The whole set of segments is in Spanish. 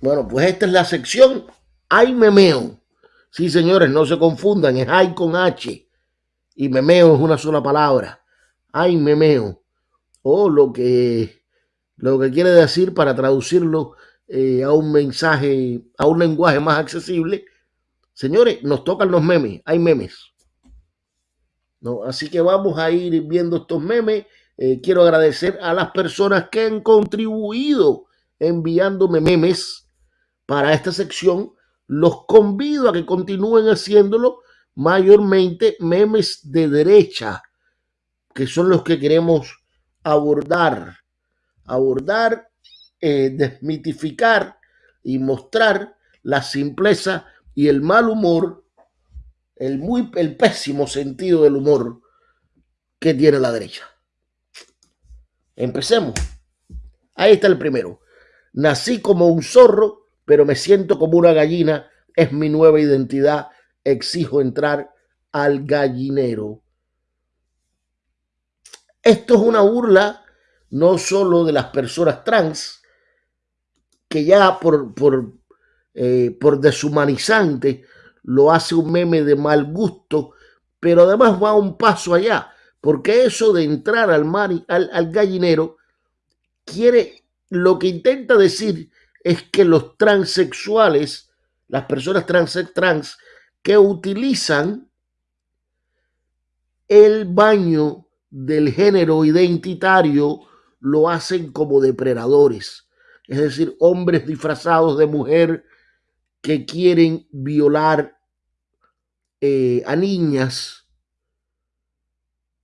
Bueno, pues esta es la sección Hay memeo. Sí, señores, no se confundan, es hay con H. Y memeo es una sola palabra. Hay memeo. O lo que, lo que quiere decir para traducirlo eh, a un mensaje, a un lenguaje más accesible. Señores, nos tocan los memes, hay memes. ¿no? Así que vamos a ir viendo estos memes. Eh, quiero agradecer a las personas que han contribuido enviándome memes para esta sección. Los convido a que continúen haciéndolo, mayormente memes de derecha, que son los que queremos abordar. Abordar, eh, desmitificar y mostrar la simpleza y el mal humor, el, muy, el pésimo sentido del humor que tiene la derecha. Empecemos. Ahí está el primero. Nací como un zorro, pero me siento como una gallina. Es mi nueva identidad. Exijo entrar al gallinero. Esto es una burla no solo de las personas trans, que ya por, por, eh, por deshumanizante lo hace un meme de mal gusto, pero además va un paso allá, porque eso de entrar al, al, al gallinero quiere, lo que intenta decir es que los transexuales, las personas trans, trans que utilizan el baño del género identitario, lo hacen como depredadores, es decir, hombres disfrazados de mujer que quieren violar eh, a niñas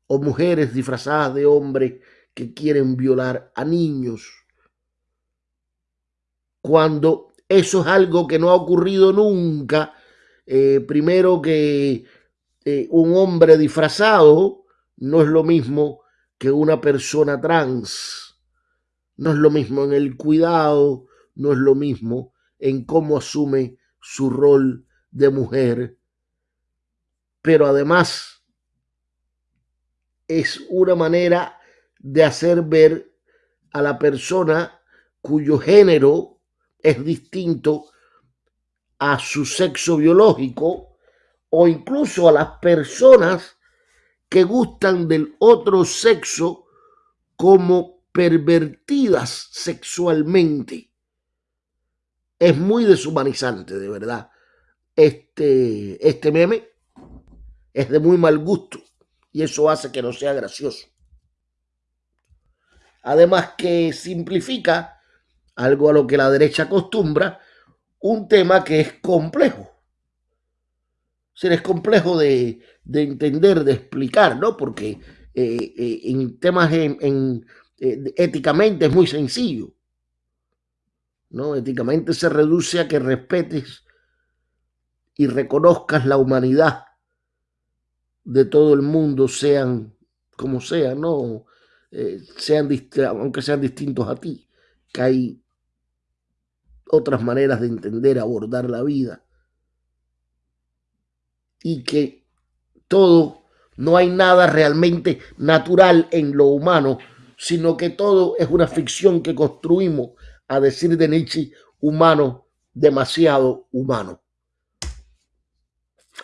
o mujeres disfrazadas de hombre que quieren violar a niños. Cuando eso es algo que no ha ocurrido nunca, eh, primero que eh, un hombre disfrazado no es lo mismo que una persona trans. No es lo mismo en el cuidado, no es lo mismo en cómo asume su rol de mujer. Pero además es una manera de hacer ver a la persona cuyo género es distinto a su sexo biológico o incluso a las personas que gustan del otro sexo como pervertidas sexualmente. Es muy deshumanizante, de verdad. Este, este meme es de muy mal gusto y eso hace que no sea gracioso. Además que simplifica algo a lo que la derecha acostumbra, un tema que es complejo. O es complejo de, de, entender, de explicar, ¿no? Porque eh, eh, en temas en, eh, éticamente es muy sencillo. ¿no? Éticamente se reduce a que respetes y reconozcas la humanidad de todo el mundo, sean como sean, ¿no? Sean aunque sean distintos a ti, que hay otras maneras de entender, abordar la vida. Y que todo, no hay nada realmente natural en lo humano, sino que todo es una ficción que construimos a decir de Nietzsche, humano, demasiado humano.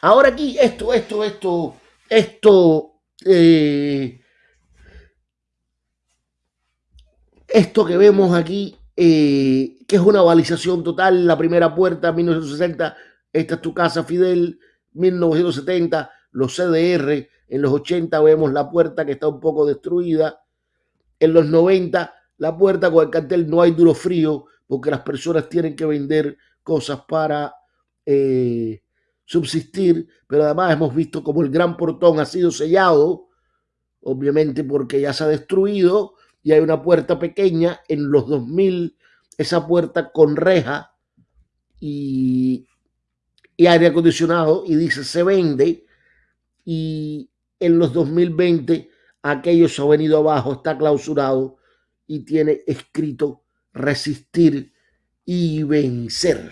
Ahora aquí, esto, esto, esto, esto, eh, esto que vemos aquí, eh, que es una balización total, la primera puerta, 1960, esta es tu casa, Fidel, 1970, los CDR, en los 80 vemos la puerta que está un poco destruida, en los 90 la puerta con el cartel no hay duro frío porque las personas tienen que vender cosas para eh, subsistir, pero además hemos visto como el gran portón ha sido sellado, obviamente porque ya se ha destruido y hay una puerta pequeña en los 2000, esa puerta con reja y, y aire acondicionado y dice se vende y en los 2020 aquello se ha venido abajo, está clausurado y tiene escrito resistir y vencer.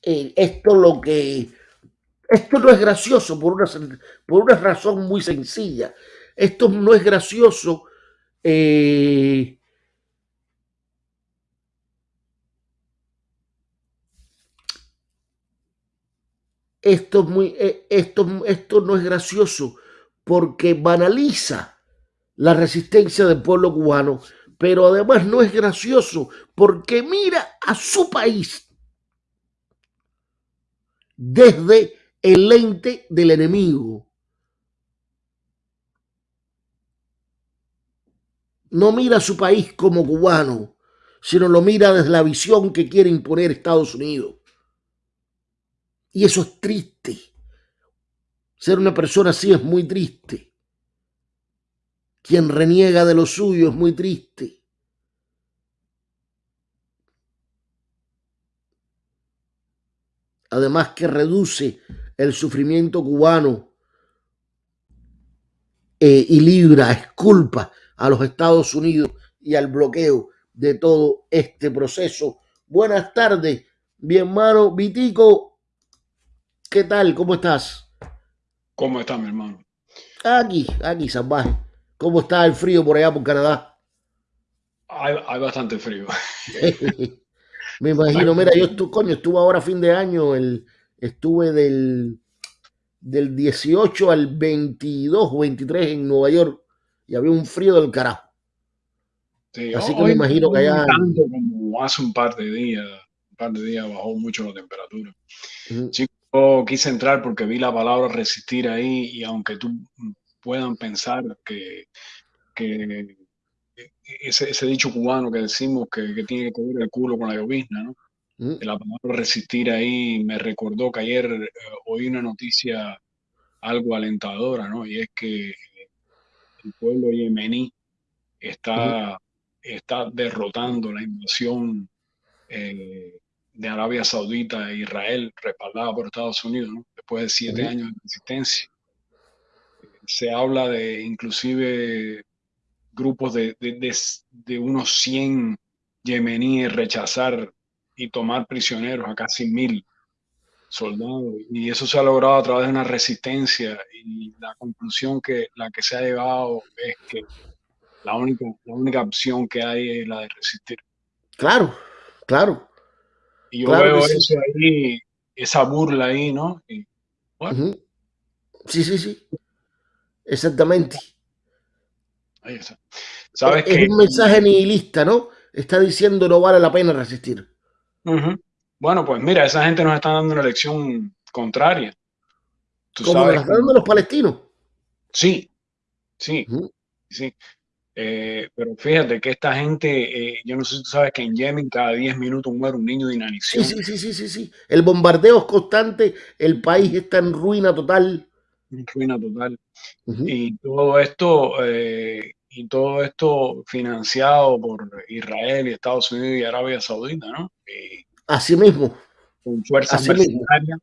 Eh, esto lo que esto no es gracioso por una, por una razón muy sencilla. esto no es gracioso. Eh, esto, es muy, eh, esto, esto no es gracioso porque banaliza la resistencia del pueblo cubano, pero además no es gracioso porque mira a su país desde el lente del enemigo. No mira a su país como cubano, sino lo mira desde la visión que quiere imponer Estados Unidos. Y eso es triste. Ser una persona así es muy triste. Quien reniega de lo suyo es muy triste. Además que reduce el sufrimiento cubano eh, y libra, esculpa a los Estados Unidos y al bloqueo de todo este proceso. Buenas tardes, mi hermano Vitico. ¿Qué tal? ¿Cómo estás? ¿Cómo estás, mi hermano? Aquí, aquí, salvaje. ¿Cómo está el frío por allá por Canadá? Hay, bastante frío. Me imagino, mira, yo estuve, coño, estuve ahora a fin de año, el, estuve del, del 18 al 22 o 23 en Nueva York y había un frío del carajo. Así que me imagino que allá... Tanto como hace un par de días, un par de días bajó mucho la temperatura quise entrar porque vi la palabra resistir ahí y aunque tú puedan pensar que, que ese, ese, dicho cubano que decimos que, tiene que ver el culo con la llovizna, ¿no? Mm. La palabra resistir ahí me recordó que ayer eh, oí una noticia algo alentadora, ¿no? Y es que el pueblo yemení está, está derrotando la invasión eh, de Arabia Saudita e Israel, respaldada por Estados Unidos, después de siete años de resistencia. Se habla de inclusive grupos de, de, unos 100 yemeníes rechazar y tomar prisioneros a casi mil soldados. Y eso se ha logrado a través de una resistencia y la conclusión que la que se ha llegado es que la única, la única opción que hay es la de resistir. Claro, claro. Y yo veo eso ahí, esa burla ahí, ¿no? Sí, sí, sí. Exactamente. Ahí está. ¿Sabes es, un mensaje nihilista, ¿no? Está diciendo no vale la pena resistir. Bueno, pues mira, esa gente nos está dando una lección contraria. ¿Tú Como nos dando los palestinos. Sí, sí, sí. Eh, pero fíjate que esta gente, eh, yo no sé si tú sabes que en Yemen cada 10 minutos muere un niño de inanición. Sí, sí, sí, sí, sí, El bombardeo es constante, el país está en ruina total. En ruina total. Y todo esto, eh, y todo esto financiado por Israel y Estados Unidos y Arabia Saudita, ¿no? Así mismo. Con fuerzas mercenarias,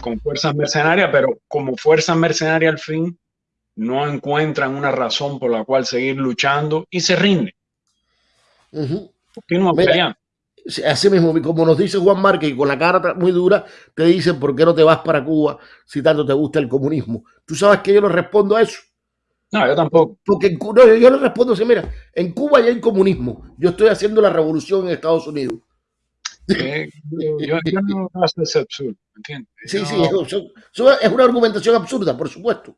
con fuerzas mercenarias, pero como fuerzas mercenarias al fin no encuentran una razón por la cual seguir luchando y se rinden. Así mismo, como nos dice Juan Márquez, y con la cara muy dura, te dicen por qué no te vas para Cuba si tanto te gusta el comunismo. ¿Tú sabes que yo le respondo a eso? No, yo tampoco. Porque en, no, yo le respondo así, mira, en Cuba ya hay comunismo. Yo estoy haciendo la revolución en Estados Unidos. Eh, yo, no hago ese absurdo, ¿entiendes? Sí, sí, es una argumentación absurda, por supuesto.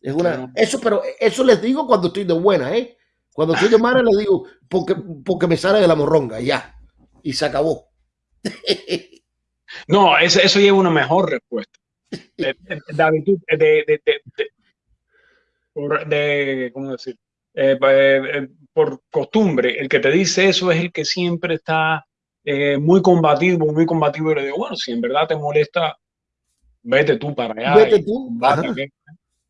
Es una, eso, pero eso les digo cuando estoy de buena, ¿eh? Cuando estoy de mala les digo, porque, porque me sale de la morronga, ya. Y se acabó. No, eso, eso lleva una mejor respuesta. De, de, de, ¿cómo decir? Eh, eh, eh, por costumbre, el que te dice eso es el que siempre está muy combativo, muy combativo. Y le digo, bueno, si en verdad te molesta, vete tú para allá. Vete tú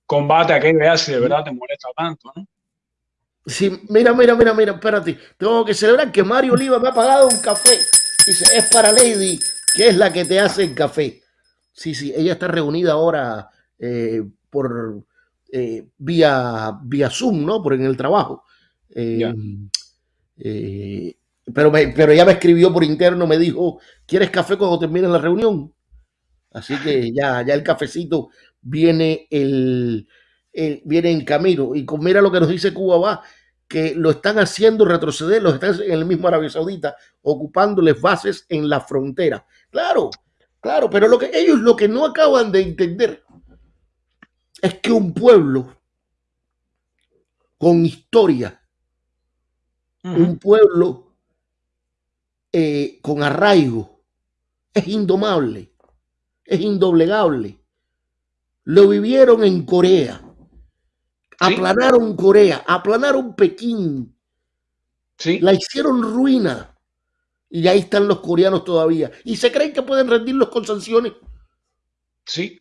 combate aquel vea si de verdad te molesta tanto, ¿no? Sí, mira, mira, mira, mira, espérate. Tengo que celebrar que Mario Oliva me ha pagado un café. Dice, es para Lady, que es la que te hace el café. Sí, sí, ella está reunida ahora eh, por eh, vía, vía Zoom, ¿no? Por en el trabajo. Eh, pero, pero ella me escribió por interno, me dijo, ¿quieres café cuando termine la reunión? Así que ya, ya el cafecito viene el, viene en camino. Y con, mira lo que nos dice Cuba va, que lo están haciendo retroceder, los están en el mismo Arabia Saudita, ocupándoles bases en la frontera. Claro, claro, pero lo que ellos lo que no acaban de entender es que un pueblo con historia, un pueblo eh, con arraigo, es indomable, es indoblegable. Lo vivieron en Corea, aplanaron Corea, aplanaron Pekín, sí. la hicieron ruina. Y ahí están los coreanos todavía. Y se creen que pueden rendirlos con sanciones. Sí.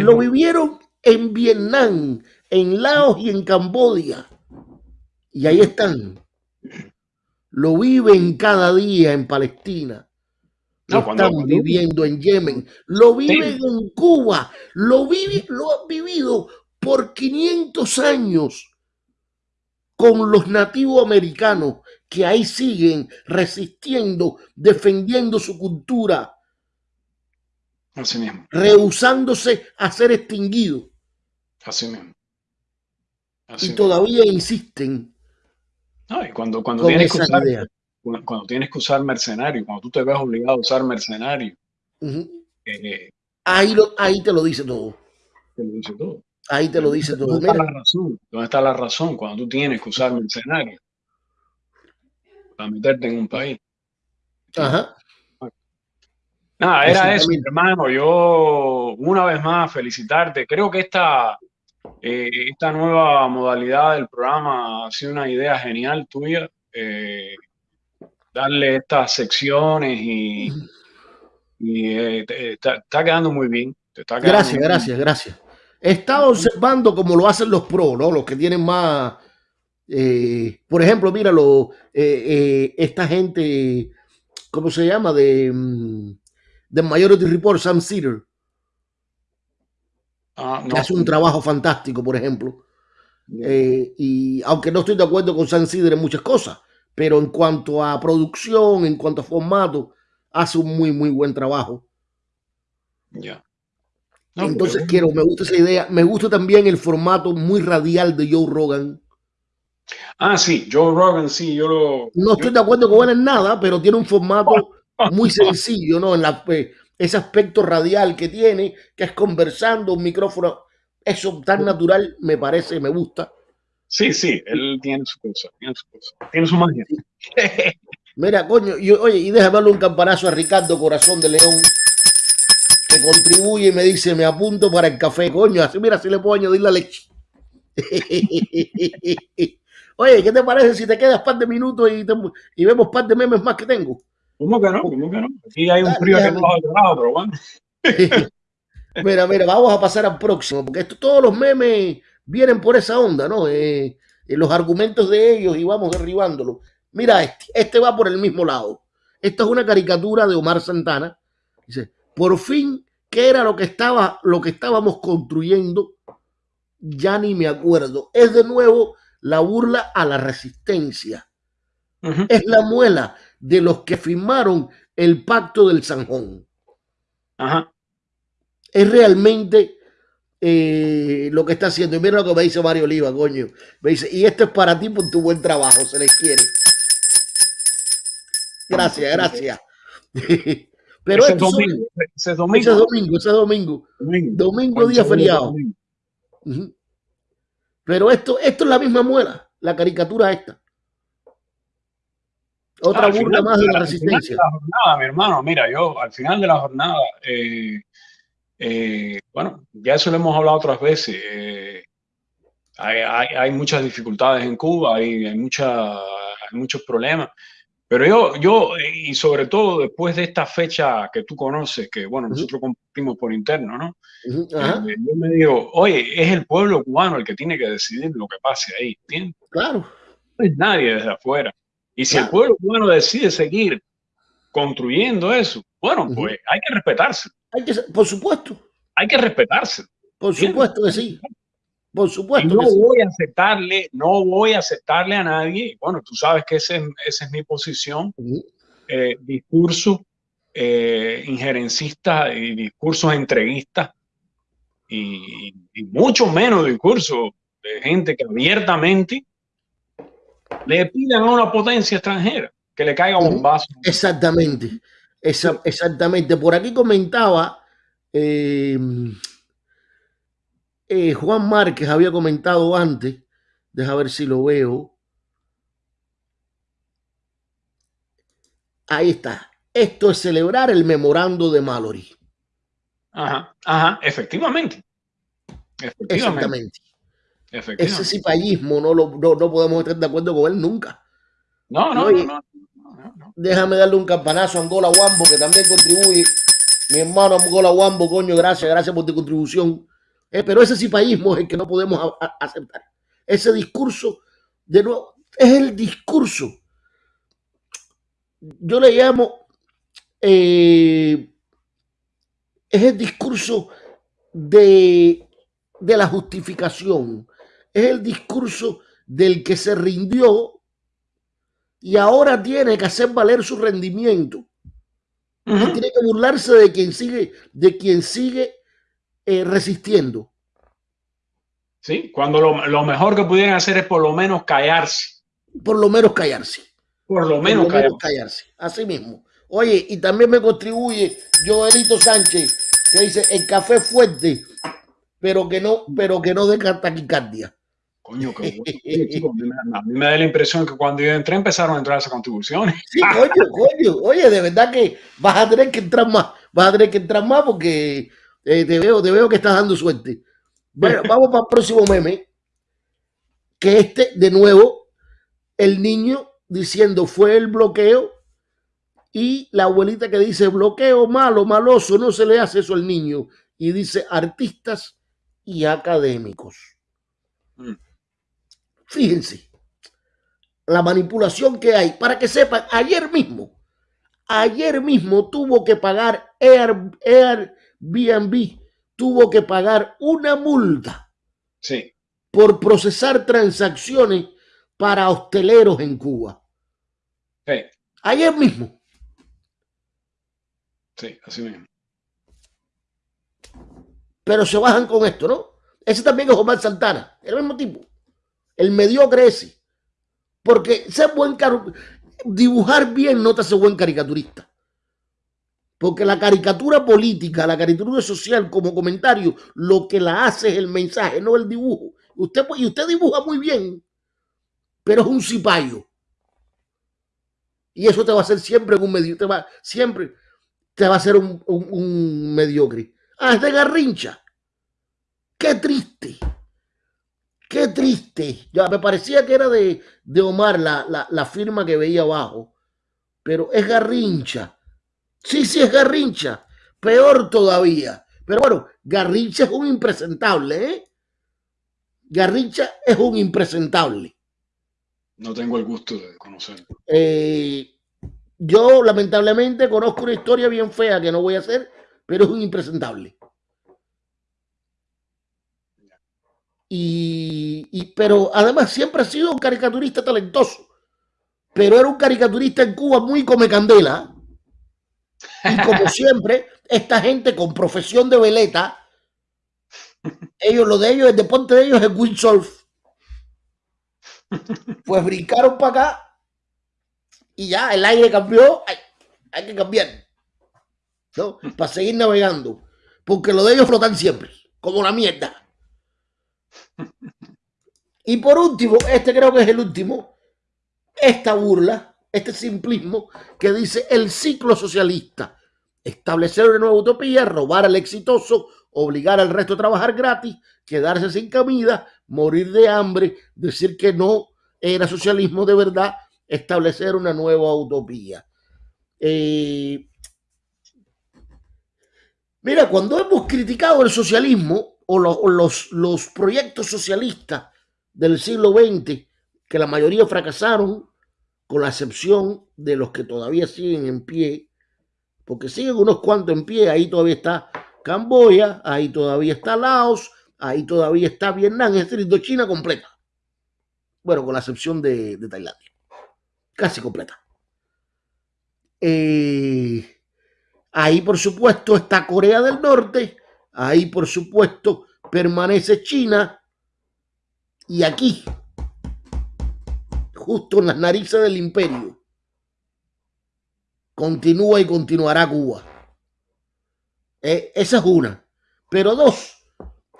Lo vivieron en Vietnam, en Laos y en Cambodia. Y ahí están. Lo viven cada día en Palestina. Lo están viviendo en Yemen. Lo viven en Cuba. Lo, vive, lo han vivido por 500 años con los nativos americanos que ahí siguen resistiendo, defendiendo su cultura, Así mismo. rehusándose a ser extinguidos. Así mismo. y todavía insisten. No, y cuando, cuando, tienes que usar, cuando, tienes que usar mercenario, cuando tú te ves obligado a usar mercenario, eh, ahí, lo, ahí te lo dice todo. Te lo dice todo. Ahí te lo dice todo. ¿Dónde está, la razón? ¿Dónde está la razón cuando tú tienes que usar mercenario para meterte en un país? Ajá. Nada, era eso, hermano. Yo, una vez más, felicitarte. Creo que esta, eh, esta nueva modalidad del programa ha sido una idea genial tuya. Eh, darle estas secciones y, eh, está, quedando muy bien. gracias, gracias, gracias. He estado observando cómo lo hacen los pros, ¿no? Los que tienen más. por ejemplo, míralo, esta gente, ¿cómo se llama? De. De Majority Report, Sam Cedar. Ah, que hace un trabajo fantástico, por ejemplo. Eh, y aunque no estoy de acuerdo con Sam Cedar en muchas cosas, pero en cuanto a producción, en cuanto a formato, hace un muy, muy buen trabajo. Ya. Entonces quiero, me gusta esa idea. Me gusta también el formato muy radial de Joe Rogan. Ah, sí, Joe Rogan, sí, yo lo. No estoy de acuerdo con él en nada, pero tiene un formato muy sencillo, ¿no? En la, pues, ese aspecto radial que tiene, que es conversando, un micrófono, eso tan natural me parece, me gusta. Sí, sí, él tiene su cosa, tiene su cosa, tiene su magia. Mira, coño, yo, oye, y déjame darle un campanazo a Ricardo Corazón de León, que contribuye y me dice, me apunto para el café, coño, así mira si le puedo añadir la leche. oye, ¿qué te parece si te quedas par de minutos y, y vemos par de memes más que tengo? ¿Cómo que no? ¿Cómo que no? Aquí hay un frío que no lado, pero bueno. mira, mira, vamos a pasar al próximo, porque esto, todos los memes vienen por esa onda, ¿no? Eh, los argumentos de ellos y vamos derribándolo. Mira, este, este va por el mismo lado. Esta es una caricatura de Omar Santana. Dice, por fin, ¿qué era lo que, estaba, lo que estábamos construyendo? Ya ni me acuerdo. Es de nuevo la burla a la resistencia. Es la muela de los que firmaron el pacto del Sanjón. Ajá. Es realmente eh, lo que está haciendo. Y mira lo que me dice Mario Oliva, coño. Me dice, y esto es para ti por tu buen trabajo, se les quiere. Gracias, gracias. Pero ese, domingo, ese, domingo, ese domingo, ese domingo, domingo, día feriado. Pero esto, esto es la misma muela, la caricatura esta. Otra burla más de la resistencia. la jornada, mi hermano, mira, yo al final de la jornada, eh, eh, bueno, ya eso lo hemos hablado otras veces. Eh, hay, muchas dificultades en Cuba, hay, hay, mucha, hay muchos problemas. Pero yo, yo, y sobre todo después de esta fecha que tú conoces, que bueno, nosotros compartimos por interno, ¿no? yo me digo, oye, es el pueblo cubano el que tiene que decidir lo que pase ahí, ¿entiendes? Claro. No es nadie desde afuera. Y si el pueblo cubano decide seguir construyendo eso, bueno, pues hay que respetarse. Hay que, por supuesto. Hay que respetarse. Por supuesto que sí. Por supuesto. no voy a aceptarle, no voy a aceptarle a nadie. Bueno, tú sabes que ese, esa es mi posición. Eh, discursos eh, injerencistas y discursos entreguistas y, mucho menos discurso de gente que abiertamente le pidan a una potencia extranjera que le caiga un vaso. Exactamente, exactamente. Por aquí comentaba em, eh, Juan Márquez, había comentado antes, deja ver si lo veo. Ahí está. Esto es celebrar el memorando de Mallory. Ajá, ajá, efectivamente. Efectivamente. Ese cipallismo no, lo, no, podemos estar de acuerdo con él nunca. No, no, no, no, Déjame darle un campanazo a Angola Wambo, que también contribuye. Mi hermano Angola Wambo, coño, gracias, gracias por tu contribución. Eh, pero ese cipallismo es el que no podemos aceptar. Ese discurso, de nuevo, es el discurso. Yo le llamo eh, es el discurso de, de la justificación, es el discurso del que se rindió y ahora tiene que hacer valer su rendimiento. tiene que burlarse de quien sigue, de quien sigue eh, resistiendo. Sí, cuando lo, mejor que pudieran hacer es por lo menos callarse. Por lo menos callarse. Por lo menos, callarse. callarse. Así mismo. Oye, y también me contribuye Joelito Sánchez, que dice el café fuerte, pero que no, pero que no de taquicardia. Coño, que a mí me da la impresión que cuando yo entré empezaron a entrar esas contribuciones. Sí, coño, coño. Oye, de verdad que vas a tener que entrar más. Vas a tener que entrar más porque eh, te, veo, te veo que estás dando suerte. Bueno, vamos para el próximo meme. Que este, de nuevo, el niño diciendo fue el bloqueo y la abuelita que dice bloqueo malo, maloso, no se le hace eso al niño. Y dice artistas y académicos. Mm. Fíjense, la manipulación que hay. Para que sepan, ayer mismo, ayer mismo tuvo que pagar Air, Airbnb, tuvo que pagar una multa. Sí. Por procesar transacciones para hosteleros en Cuba. Ayer mismo. Sí, así mismo. Pero se bajan con esto, ¿no? Ese también es Omar Santana, el mismo tipo. El mediocre ese. Porque ser buen dibujar bien no te hace buen caricaturista. Porque la caricatura política, la caricatura social como comentario, lo que la hace es el mensaje, no el dibujo. Usted, y usted dibuja muy bien, pero es un cipayo. Y eso te va a hacer siempre un medio, te va siempre te va a ser un, mediocre. Ah, es de Garrincha. Qué triste. Qué triste. Ya me parecía que era de, Omar la, la, firma que veía abajo. Pero es Garrincha. Sí, sí, es Garrincha. Peor todavía. Pero bueno, Garrincha es un impresentable, ¿eh? Garrincha es un impresentable. No tengo el gusto de conocerlo. Eh, yo lamentablemente conozco una historia bien fea que no voy a hacer, pero es un impresentable. Y, pero además siempre ha sido un caricaturista talentoso, pero era un caricaturista en Cuba muy come candela. Y como siempre, esta gente con profesión de veleta, ellos, lo de ellos, el deporte de ellos es windsurf. Pues brincaron para acá y ya el aire cambió, hay, que cambiar. ¿no? Para seguir navegando. Porque lo de ellos flotan siempre, como la mierda. Y por último, este creo que es el último, esta burla, este simplismo que dice el ciclo socialista. Establecer una nueva utopía, robar al exitoso, obligar al resto a trabajar gratis, quedarse sin comida, morir de hambre, decir que no era socialismo de verdad establecer una nueva utopía. Eh, mira, cuando hemos criticado el socialismo o, los, los proyectos socialistas del siglo XX, que la mayoría fracasaron, con la excepción de los que todavía siguen en pie, porque siguen unos cuantos en pie, ahí todavía está Camboya, ahí todavía está Laos, ahí todavía está Vietnam, es decir, China completa. Bueno, con la excepción de Tailandia casi completa. Eh, ahí, por supuesto, está Corea del Norte. Ahí, por supuesto, permanece China y aquí, justo en las narices del imperio, continúa y continuará Cuba. Eh, esa es una. Pero dos,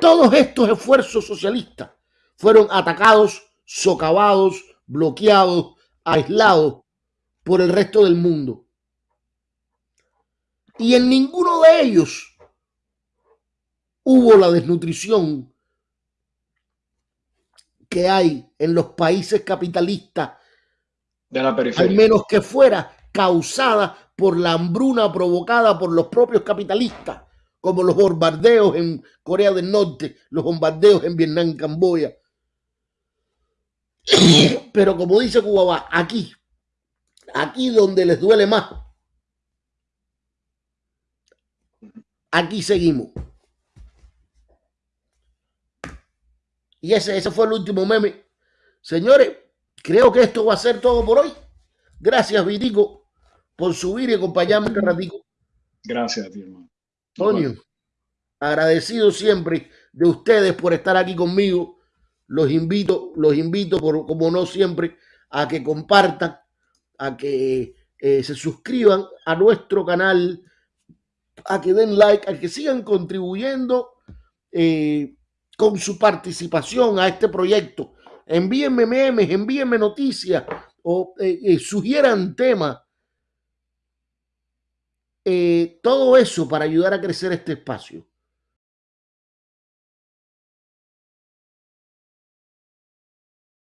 todos estos esfuerzos socialistas fueron atacados, socavados, bloqueados, aislados por el resto del mundo. Y en ninguno de ellos hubo la desnutrición que hay en los países capitalistas, de la periferia. al menos que fuera causada por la hambruna provocada por los propios capitalistas, como los bombardeos en Corea del Norte, los bombardeos en Vietnam y Camboya. Pero como dice Cuba, aquí, aquí donde les duele más, aquí seguimos. Y ese, ese fue el último meme. Señores, creo que esto va a ser todo por hoy. Gracias, Vitico, por subir y acompañarme este ratico. Gracias a ti, hermano. Antonio, agradecido siempre de ustedes por estar aquí conmigo. Los invito, los invito, por, como no siempre, a que compartan, a que eh, se suscriban a nuestro canal, a que den like, a que sigan contribuyendo eh, con su participación a este proyecto. Envíenme memes, envíenme noticias o eh, eh, sugieran temas. Eh, todo eso para ayudar a crecer este espacio.